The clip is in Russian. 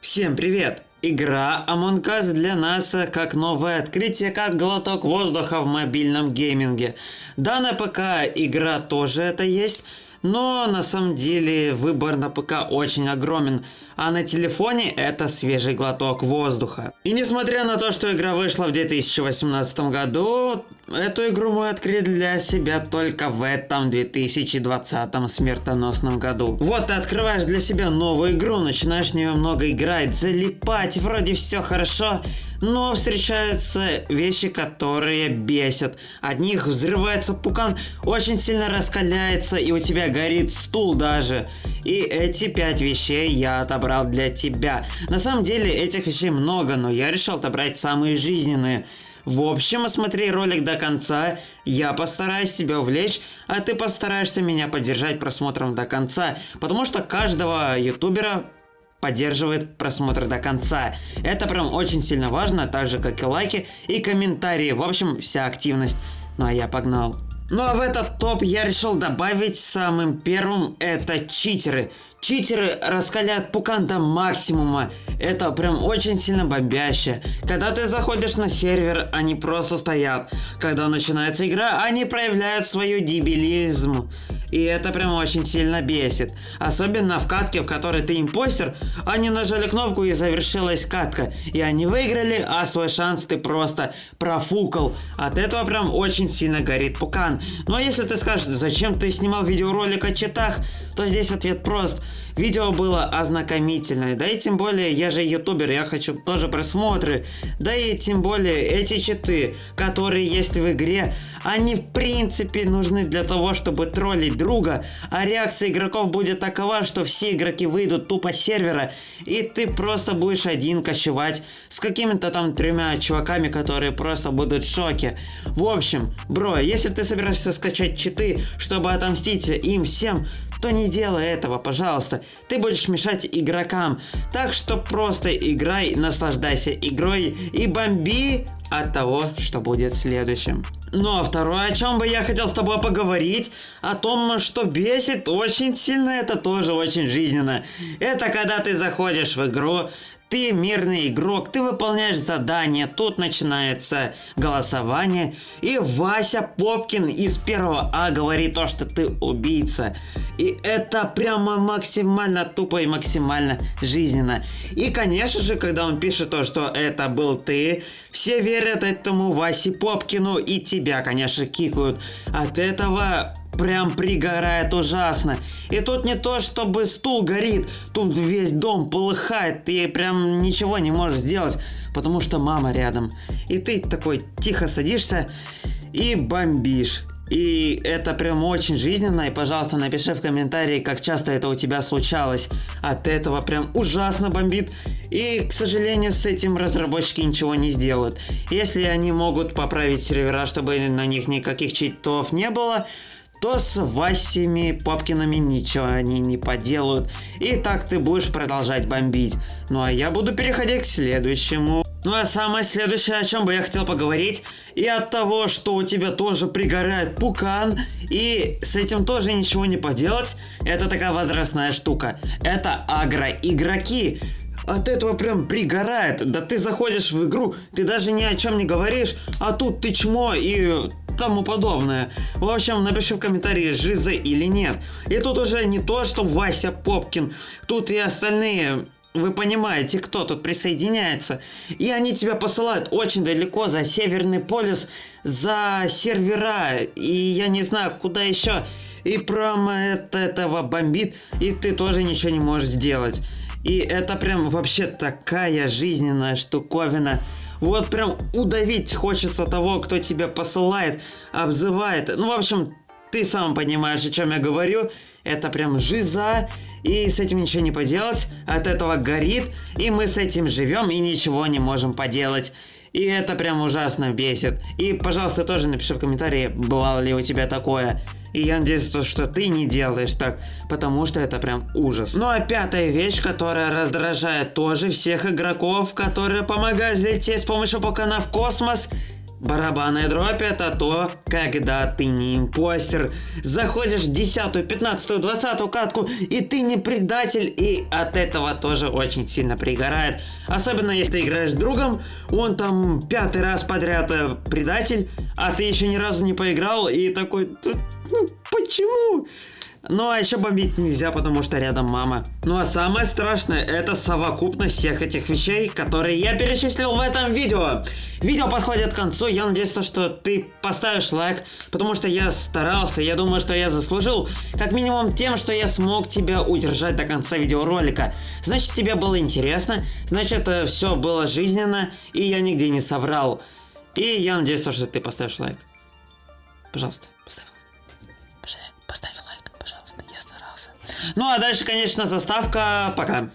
Всем привет! Игра Among Us для нас э, как новое открытие, как глоток воздуха в мобильном гейминге. Да, на ПК игра тоже это есть, но на самом деле выбор на ПК очень огромен, а на телефоне это свежий глоток воздуха. И несмотря на то, что игра вышла в 2018 году, эту игру мы открыли для себя только в этом 2020 смертоносном году. Вот ты открываешь для себя новую игру, начинаешь в нее много играть, залипать, вроде все хорошо, но встречаются вещи, которые бесят. От них взрывается пукан, очень сильно раскаляется, и у тебя горит стул даже. И эти пять вещей я отобрал для тебя. На самом деле этих вещей много, но я решил отобрать самые жизненные. В общем, смотри ролик до конца, я постараюсь тебя увлечь, а ты постараешься меня поддержать просмотром до конца, потому что каждого ютубера поддерживает просмотр до конца. Это прям очень сильно важно, так же как и лайки и комментарии, в общем, вся активность. Ну а я погнал. Ну а в этот топ я решил добавить самым первым это читеры. Читеры раскаляют пукан до максимума. Это прям очень сильно бомбяще. Когда ты заходишь на сервер, они просто стоят. Когда начинается игра, они проявляют свою дебилизм. И это прям очень сильно бесит. Особенно в катке, в которой ты импостер, они нажали кнопку и завершилась катка. И они выиграли, а свой шанс ты просто профукал. От этого прям очень сильно горит пукан. Но если ты скажешь, зачем ты снимал видеоролик о читах, то здесь ответ прост. Видео было ознакомительное, да и тем более я же ютубер, я хочу тоже просмотры, да и тем более эти читы, которые есть в игре, они в принципе нужны для того, чтобы троллить друга, а реакция игроков будет такова, что все игроки выйдут тупо с сервера, и ты просто будешь один кочевать с какими-то там тремя чуваками, которые просто будут в шоке. В общем, бро, если ты собираешься скачать читы, чтобы отомстить им всем, то не делай этого, пожалуйста. Ты будешь мешать игрокам. Так что просто играй, наслаждайся игрой и бомби от того, что будет следующим. Ну а второе, о чем бы я хотел с тобой поговорить, о том, что бесит очень сильно, это тоже очень жизненно. Это когда ты заходишь в игру, ты мирный игрок, ты выполняешь задание, тут начинается голосование, и Вася Попкин из первого А говорит то, что ты убийца. И это прямо максимально тупо и максимально жизненно. И конечно же, когда он пишет то, что это был ты, все верят этому Васе Попкину и тебя, конечно, кикают. От этого прям пригорает ужасно. И тут не то, чтобы стул горит, тут весь дом полыхает, ты прям ничего не можешь сделать, потому что мама рядом. И ты такой тихо садишься и бомбишь. И это прям очень жизненно, и пожалуйста напиши в комментарии, как часто это у тебя случалось. От этого прям ужасно бомбит. И, к сожалению, с этим разработчики ничего не сделают. Если они могут поправить сервера, чтобы на них никаких читов не было, то с Васями Попкинами ничего они не поделают. И так ты будешь продолжать бомбить. Ну а я буду переходить к следующему. Ну а самое следующее, о чем бы я хотел поговорить, и от того, что у тебя тоже пригорает пукан, и с этим тоже ничего не поделать, это такая возрастная штука. Это агро-игроки. От этого прям пригорает. Да ты заходишь в игру, ты даже ни о чем не говоришь, а тут ты чмо и тому подобное. В общем, напиши в комментарии, жиза или нет. И тут уже не то, что Вася Попкин, тут и остальные вы понимаете, кто тут присоединяется. И они тебя посылают очень далеко за Северный полюс, за сервера, и я не знаю, куда еще. И прямо это этого бомбит, и ты тоже ничего не можешь сделать. И это прям вообще такая жизненная штуковина. Вот прям удавить хочется того, кто тебя посылает, обзывает. Ну, в общем, ты сам понимаешь, о чем я говорю. Это прям жиза, и с этим ничего не поделать. От этого горит, и мы с этим живем и ничего не можем поделать. И это прям ужасно бесит. И, пожалуйста, тоже напиши в комментарии, бывало ли у тебя такое. И я надеюсь, что ты не делаешь так, потому что это прям ужас. Ну а пятая вещь, которая раздражает тоже всех игроков, которые помогают взлететь с помощью покана в космос, Барабанная дробь это то, когда ты не импостер. Заходишь в 10, 15, 20 катку, и ты не предатель, и от этого тоже очень сильно пригорает. Особенно если ты играешь с другом, он там пятый раз подряд э, предатель, а ты еще ни разу не поиграл, и такой, ну почему? Ну а еще бомбить нельзя, потому что рядом мама. Ну а самое страшное, это совокупность всех этих вещей, которые я перечислил в этом видео. Видео подходит к концу, я надеюсь, что ты поставишь лайк, потому что я старался, я думаю, что я заслужил, как минимум тем, что я смог тебя удержать до конца видеоролика. Значит, тебе было интересно, значит, э, все было жизненно, и я нигде не соврал. И я надеюсь, что ты поставишь лайк. Пожалуйста. Поставь лайк. Ну а дальше, конечно, заставка. Пока.